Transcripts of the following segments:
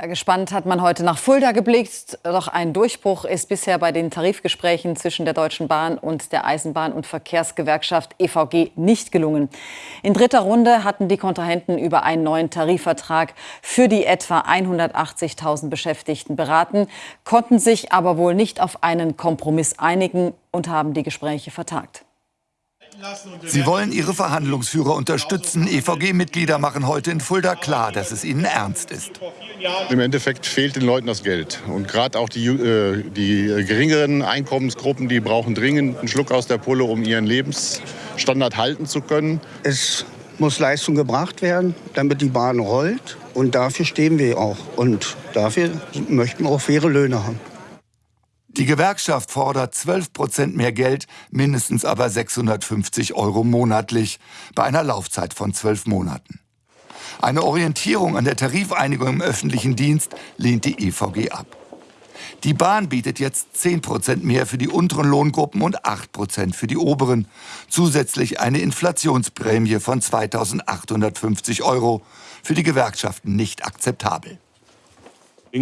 Ja, gespannt hat man heute nach Fulda geblickt. Doch ein Durchbruch ist bisher bei den Tarifgesprächen zwischen der Deutschen Bahn und der Eisenbahn- und Verkehrsgewerkschaft EVG nicht gelungen. In dritter Runde hatten die Kontrahenten über einen neuen Tarifvertrag für die etwa 180.000 Beschäftigten beraten, konnten sich aber wohl nicht auf einen Kompromiss einigen und haben die Gespräche vertagt. Sie wollen ihre Verhandlungsführer unterstützen. EVG-Mitglieder machen heute in Fulda klar, dass es ihnen ernst ist. Im Endeffekt fehlt den Leuten das Geld. Und gerade auch die, äh, die geringeren Einkommensgruppen, die brauchen dringend einen Schluck aus der Pulle, um ihren Lebensstandard halten zu können. Es muss Leistung gebracht werden, damit die Bahn rollt. Und dafür stehen wir auch. Und dafür möchten wir auch faire Löhne haben. Die Gewerkschaft fordert 12 Prozent mehr Geld, mindestens aber 650 Euro monatlich, bei einer Laufzeit von zwölf Monaten. Eine Orientierung an der Tarifeinigung im öffentlichen Dienst lehnt die EVG ab. Die Bahn bietet jetzt 10 Prozent mehr für die unteren Lohngruppen und 8 Prozent für die oberen. Zusätzlich eine Inflationsprämie von 2.850 Euro. Für die Gewerkschaften nicht akzeptabel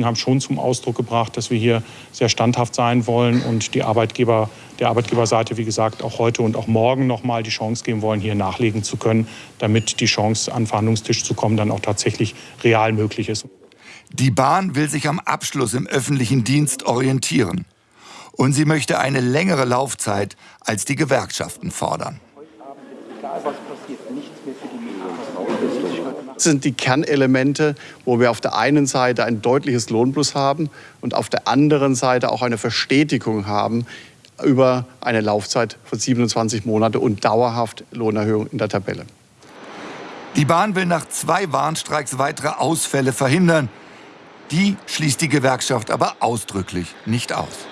haben schon zum Ausdruck gebracht, dass wir hier sehr standhaft sein wollen und die Arbeitgeber, der Arbeitgeberseite, wie gesagt, auch heute und auch morgen noch mal die Chance geben wollen, hier nachlegen zu können, damit die Chance, an den Verhandlungstisch zu kommen, dann auch tatsächlich real möglich ist. Die Bahn will sich am Abschluss im öffentlichen Dienst orientieren. Und sie möchte eine längere Laufzeit als die Gewerkschaften fordern. Das sind die Kernelemente, wo wir auf der einen Seite ein deutliches Lohnplus haben und auf der anderen Seite auch eine Verstetigung haben über eine Laufzeit von 27 Monate und dauerhaft Lohnerhöhung in der Tabelle. Die Bahn will nach zwei Warnstreiks weitere Ausfälle verhindern. Die schließt die Gewerkschaft aber ausdrücklich nicht aus.